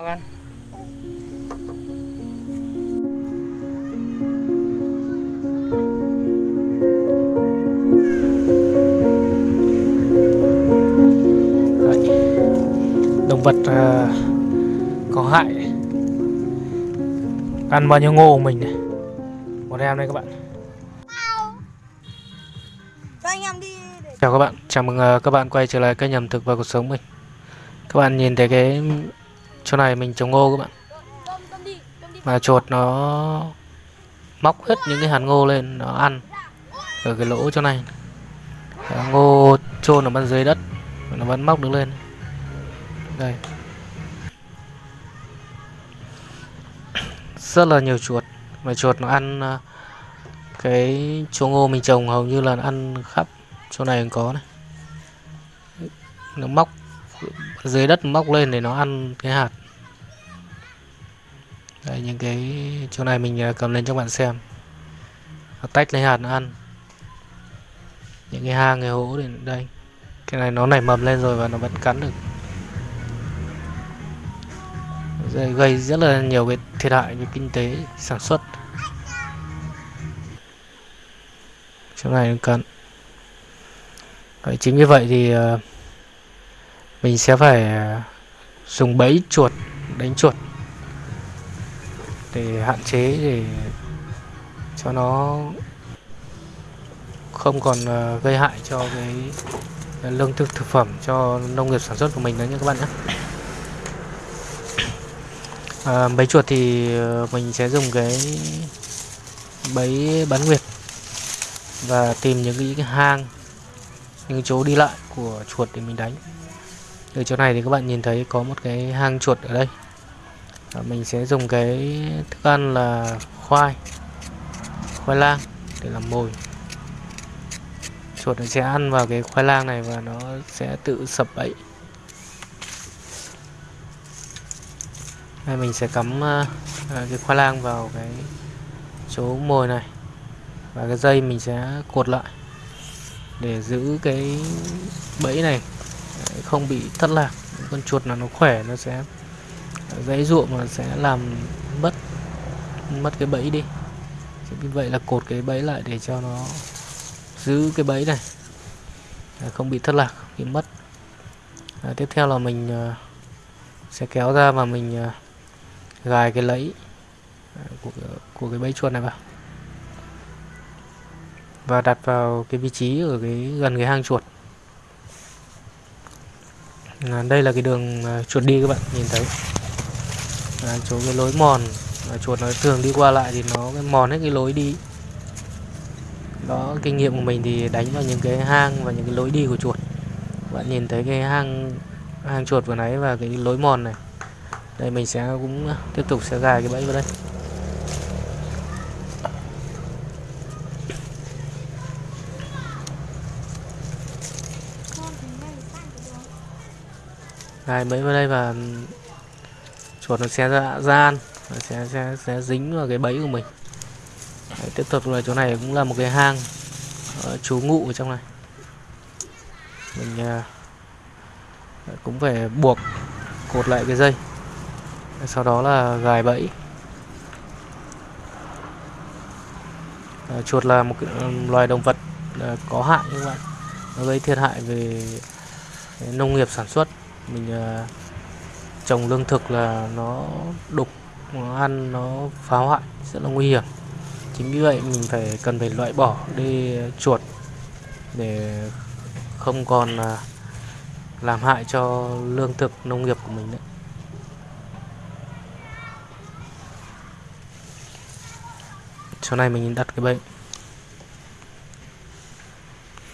Chào. Đấy. Động vật à, có hại. Ăn bao nhiêu ngô của mình này. Một em đây các bạn. Cho anh em đi để chào các bạn. Chào mừng à, các bạn quay trở lại kênh ẩm thực và cuộc sống mình. Các bạn nhìn thấy cái chỗ này mình trồng ngô các bạn. Mà chuột nó móc hết những cái hạt ngô lên, nó ăn ở cái lỗ chỗ này. Ngô chôn ở bên dưới đất, nó vẫn móc được lên. Đây. Rất là nhiều chuột, mà chuột nó ăn ờ, cái chỗ ngô mình trồng hầu như là nó ăn khắp chỗ này có này. Nó móc dưới đất móc lên để nó ăn cái hạt. Đây những cái chỗ này mình à, cầm lên cho bạn xem. Nó tách lấy hạt nó ăn. Những cái hang cái hố để đây. Cái này nó nảy mầm lên rồi và nó vẫn cắn được. Rồi gây rất là nhiều cái thiệt hại về kinh tế sản xuất. Chỗ này nó cắn. Đấy, chính vì vậy thì uh, mình sẽ phải à, dùng bẫy chuột đánh chuột để hạn chế để cho nó không còn à, gây hại cho cái à, lương thực thực phẩm cho nông nghiệp sản xuất của mình nữa nha các bạn nhé. À, bẫy chuột thì mình sẽ dùng cái bẫy bán nguyệt và tìm những cái, cái hang những chỗ đi lại của chuột để mình đánh ở chỗ này thì các bạn nhìn thấy có một cái hang chuột ở đây. Và mình sẽ dùng cái thức ăn là khoai khoai lang để làm mồi. Chuột nó sẽ ăn vào cái khoai lang này và nó sẽ tự sập bẫy. Đây mình sẽ cắm uh, cái khoai lang vào cái chỗ mồi này. Và cái dây mình sẽ cột lại để giữ cái bẫy này không bị thất lạc. Con chuột là nó khỏe nó sẽ dãy ruộng mà sẽ làm mất mất cái bẫy đi. Vì vậy là cột cái bẫy lại để cho nó giữ cái bẫy này không bị thất lạc bị mất. À, tiếp theo là mình à, sẽ kéo ra và mình à, gài cái lẫy à, của của cái bẫy chuột này vào. Và đặt vào cái vị trí ở cái gần cái hang chuột à, đây là cái đường à, chuột đi các bạn nhìn thấy. À, chỗ cái lối mòn à, chuột nó thường đi qua lại thì nó cái mòn hết cái lối đi. Đó kinh nghiệm của mình thì đánh vào những cái hang và những cái lối đi của chuột. Bạn nhìn thấy cái hang hang chuột vừa nãy và cái lối mòn này. Đây mình sẽ cũng tiếp tục sẽ gài cái bẫy vào đây con thì ngay sang cái đường gài bẫy vào đây và chuột nó sẽ ra, ra ăn. Nó sẽ, sẽ sẽ dính vào cái bẫy của mình. Đấy, tiếp tục là chỗ này cũng là một cái hang. Chú ngụ ở trong này. Mình à, cũng phải buộc cột lại cái dây. Sau đó là gài bẫy. Ờ, chuột là một loài động vật à, có hại các bạn nó gây thiệt hại về nông nghiệp sản xuất mình à, trồng lương thực là nó đục, nó ăn, nó phá hoại, rất là nguy hiểm. Chính vì vậy mình phải, cần phải loại bỏ đi chuột để không còn à, làm hại cho lương thực nông nghiệp của mình nữa. Chỗ này mình đặt cái bẫy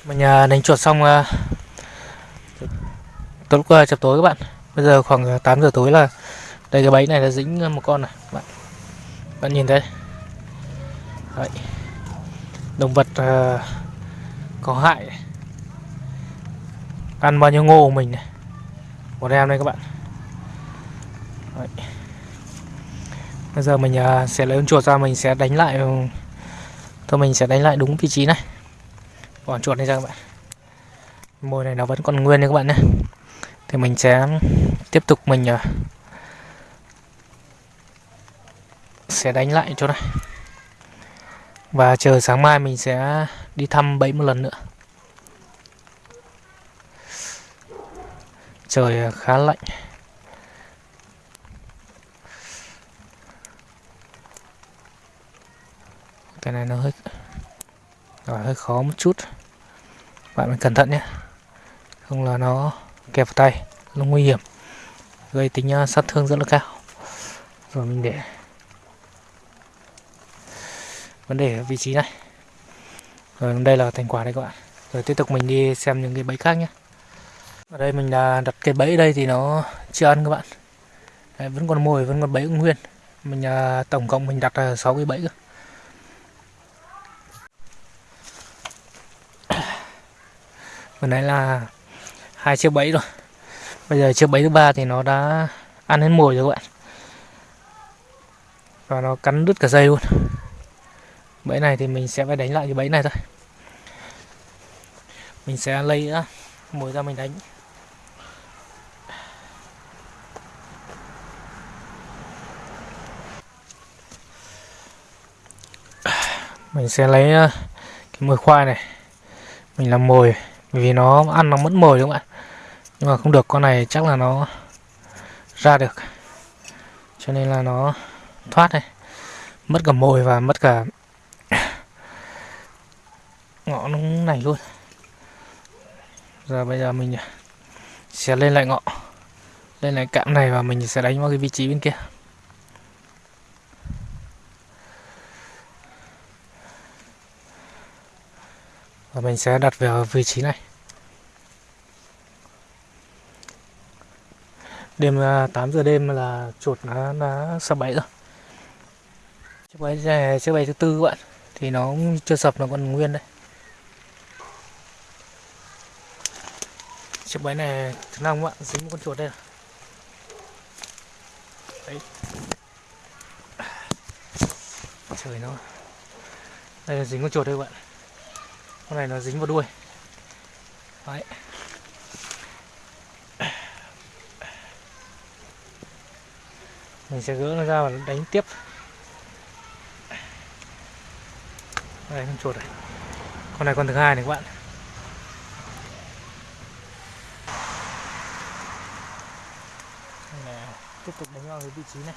mình đánh chuột xong à, à, tối lúc chập tối các bạn. Bây giờ khoảng à, 8 giờ tối là đây cái bẫy này là dính à, một con này bạn. Bạn nhìn thấy. Đấy. động vật uh, có hại ăn bao nhiêu ngô của mình này. Một em đây các bạn. Đấy. bây giờ mình uh, sẽ lấy con chuột ra mình sẽ đánh lại ừ, thôi mình sẽ đánh lại đúng vị trí này. Còn chuột này ra các bạn. Mồi này nó vẫn còn nguyên nha các bạn nhé thì mình sẽ tiếp tục mình ờ, sẽ đánh lại chỗ này. Và chờ sáng mai mình sẽ đi thăm bẫy một lần nữa. Trời khá lạnh. Cái này nó hơi rồi hơi khó một chút. Bạn phải cẩn thận nhé. Không là nó kẹp vào tay nó nguy hiểm gây tính uh, sát thương rất là cao. Rồi mình để vấn đề ở vị trí này. Rồi đây là thành quả đây các bạn. Rồi tiếp tục mình đi xem những cái bẫy khác nhé. Ở đây mình đã đặt cái bẫy đây thì nó chưa ăn các bạn. Đấy, vẫn còn mồi vẫn còn bẫy nguyên. Mình uh, tổng cộng mình đặt uh, 6 cái bẫy cơ. Vừa nãy là hai chiếc bẫy rồi bây giờ chiếc bẫy thứ ba thì nó đã ăn hết mồi rồi các bạn. Và nó cắn đứt cả dây luôn. Bẫy này thì mình sẽ phải đánh lại cái bẫy này thôi. Mình sẽ lấy mồi ra mình đánh. Mình sẽ lấy cái mồi khoai này. Mình làm mồi vì nó ăn nó mất mồi đúng không ạ? Nhưng mà không được, con này chắc là nó ra được. Cho nên là nó thoát này mất cả mồi và mất cả ngõ nó này luôn. Giờ bây giờ mình sẽ lên lại ngọn lên lại cạm này và mình sẽ đánh vào cái vị trí bên kia. Và mình sẽ đặt vào vị trí này. Đêm à, 8 giờ đêm là chuột nó đã sập bẫy rồi. Chiếc bẫy này, chiếc bẫy thứ tư các bạn. Thì nó chưa sập, nó còn nguyên đây. Chiếc bẫy này, thứ năm các bạn, dính một con chuột đây đấy. Trời nó. Đây là dính con chuột đây các bạn con này nó dính vào đuôi. Đấy. Mình sẽ gỡ nó ra và đánh tiếp. Đây con chuột này. Con này con thứ hai này các bạn. Này, tiếp tục đánh vào cái vị trí này.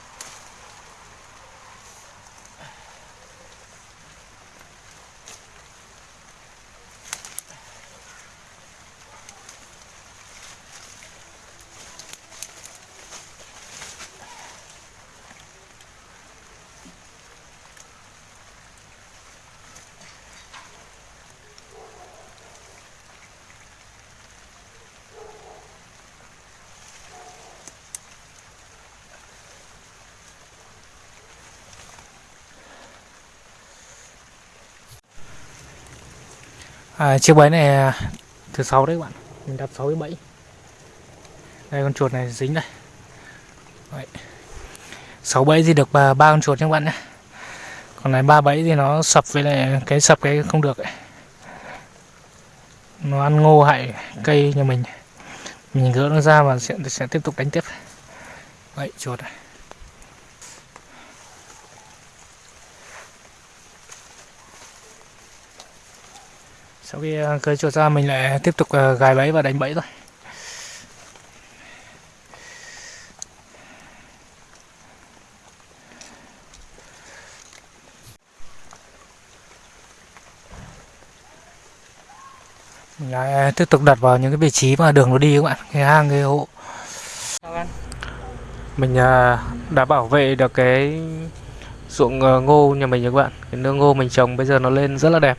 À, chiếc bẫy này à, thứ sáu đấy các bạn. Mình đặt sáu cái bẫy đây con chuột này dính đây. Sáu 6 bẫy thì được à, ba con chuột nha các bạn nhé. Còn này ba bẫy thì nó sập với lại cái sập cái không được ấy. nó ăn ngô hại cây nhà mình. Mình gỡ nó ra và sẽ, sẽ tiếp tục đánh tiếp. Vậy chuột này. Sau khi ờ, cơi chuột ra mình lại tiếp tục ờ, gài bẫy và đánh bẫy thôi. Mình lại ờ, tiếp tục đặt vào những cái vị trí mà đường nó đi các bạn. Cái hang cái hộ. Mình đã bảo vệ được cái ruộng ngô nhà mình các bạn. Cái nương ngô mình trồng bây giờ nó lên rất là đẹp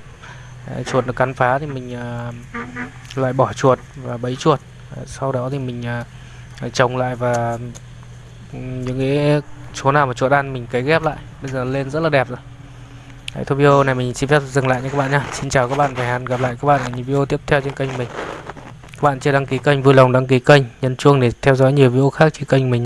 Đấy, chuột nó cắn phá thì mình uh, loại bỏ chuột và bẫy chuột. Đấy, sau đó thì mình uh, trồng lại và những cái chỗ nào mà chuột ăn mình cấy ghép lại. Bây giờ lên rất là đẹp rồi. Đấy, thôi video này mình xin phép dừng lại nha các bạn nhé Xin chào các bạn và hẹn gặp lại các bạn ở những video tiếp theo trên kênh mình. Các bạn chưa đăng ký kênh vui lòng đăng ký kênh Nhấn chuông để theo dõi nhiều video khác trên kênh mình